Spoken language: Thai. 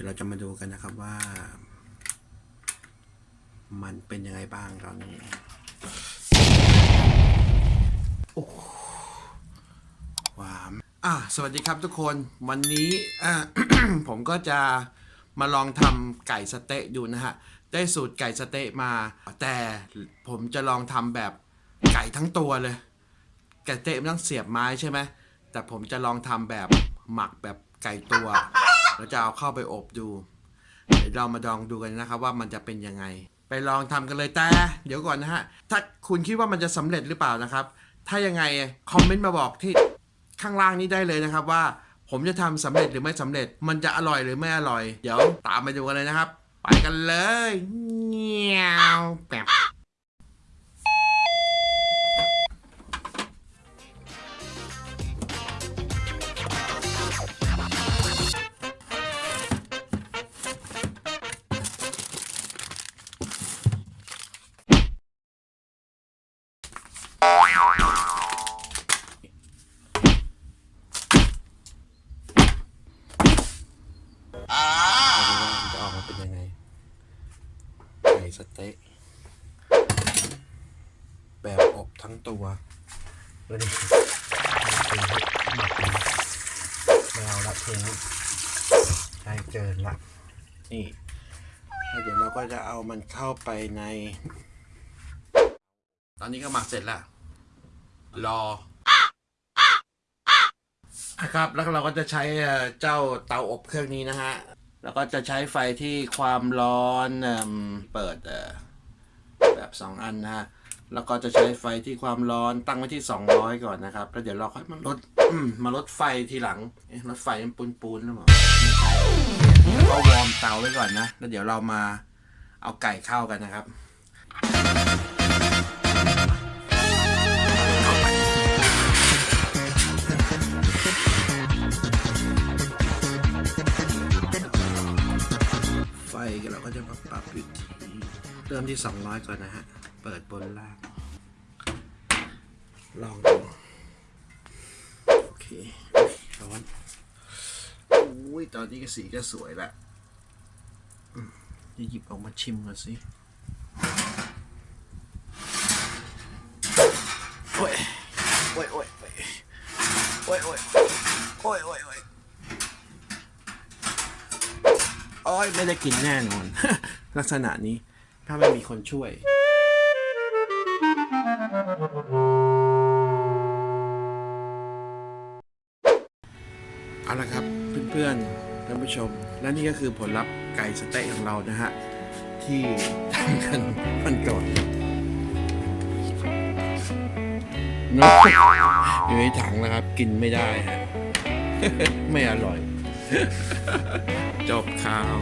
ดี๋ยวเราจะมาดูกันนะครับว่า มันเป็นยังไงบ้างตอนนี้โอ้หวามอะสวัสดีครับทุกคนวันนี้อะ ผมก็จะมาลองทำไก่สเต๊ะดูนะฮะ ได้สูตรไก่สเต๊ะมา แต่ผมจะลองทำแบบไก่ทั้งตัวเลย ไก่เต๊ะมันต้องเสียบไม้ใช่ไหมแต่ผมจะลองทำแบบหมักแบบไก่ตัว แล้วจะเอาเข้าไปอบดูเดี๋ยวเรามาลองดูกันนะครับว่ามันจะเป็นยังไง ไปลองทำกันเลยแต่ เดี๋ยวก่อนนะฮะ ถ้าคุณคิดว่ามันจะสำเร็จหรือเปล่านะครับ ถ้ายังไงคอมเมนต์มาบอกที่ข้างล่างนี้ได้เลยนะครับว่าผมจะทำสำเร็จหรือไม่สำเร็จ มันจะอร่อยหรือไม่อร่อย เดี๋ยวตามไปดูกันเลยนะครับ ไปกันเลยเงี้ยวแปบ สเต๊ะแบบอบทั้งตัวแล้วนี่ทิ้งหมักนะไม่เอาละทิ้งใช้เกินละนี่แล้วเดี๋ยวเราก็จะเอามันเข้าไปใน ตอนนี้ก็หมักเสร็จแล้วรอนะครับ แล้วเราก็จะใช้เอ่อเจ้าเตาอบเครื่องนี้นะฮะ แล้วก็จะใช้ไฟที่ความร้อนเปิดแบบสองอันนะฮะแล้วก็จะใช้ไฟที่ความร้อนตั้งไว้ที่ 200 ก่อนนะครับ แล้วเดี๋ยวเราค่อยมาลดมาลดไฟทีหลังลดไฟมันปูนๆหรือเปล่าไม่ใช่ก็วอร์มเตาไว้ก่อนนะ แล้วเดี๋ยวเรามาเอาไก่เข้ากันนะครับ เราก็จะมาปรับอยู่ที่เริ่มที่ 200 ก่อนนะฮะ เปิดบนล่าง ลองดูโอเคร้อนอุ้ยตอนนี้ก็สีก็สวยละจะหยิบออกมาชิมก่อนสิโอ้ยโอ้ยโอ้ยโอ้ยโอ้ยโอ้ยโอ้ยโอ้ยโอ้ยไม่ได้กินแน่นอน ลักษณะนี้ถ้าไม่มีคนช่วย เอาละครับเพื่อนๆท่านผู้ชม และนี่ก็คือผลลัพธ์ไก่สเต๊ะของเรานะฮะ ที่ทำกันมันก่อนเนอะอยู่ในถังนะครับ กินไม่ได้ฮะ ไม่อร่อย จบข่าว